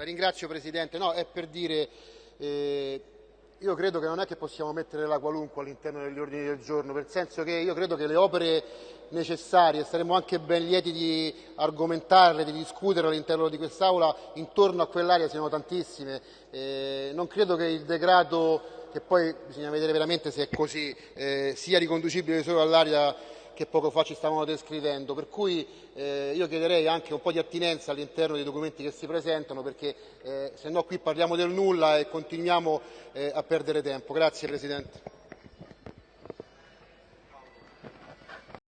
La ringrazio Presidente, no, è per dire, eh, io credo che non è che possiamo mettere la qualunque all'interno degli ordini del giorno, nel senso che io credo che le opere necessarie, saremmo anche ben lieti di argomentarle, di discutere all'interno di quest'Aula, intorno a quell'area siano tantissime. Eh, non credo che il decreto che poi bisogna vedere veramente se è così, eh, sia riconducibile solo all'area che poco fa ci stavano descrivendo, per cui eh, io chiederei anche un po' di attinenza all'interno dei documenti che si presentano perché eh, se no qui parliamo del nulla e continuiamo eh, a perdere tempo. Grazie Presidente.